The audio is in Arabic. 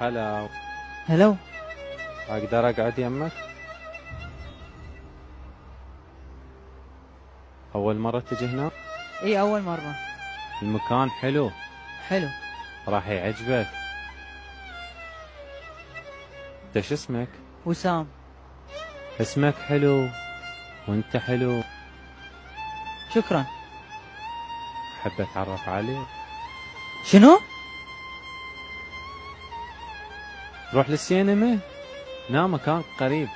هلا. هلو أقدر أقعد يمك؟ أول مرة تجي هنا؟ إي أول مرة. المكان حلو. حلو. راح يعجبك. انت شو اسمك؟ وسام. اسمك حلو. وأنت حلو. شكرا. أحب أتعرف عليك. شنو؟ روح للسينما؟ هنا مكان قريب.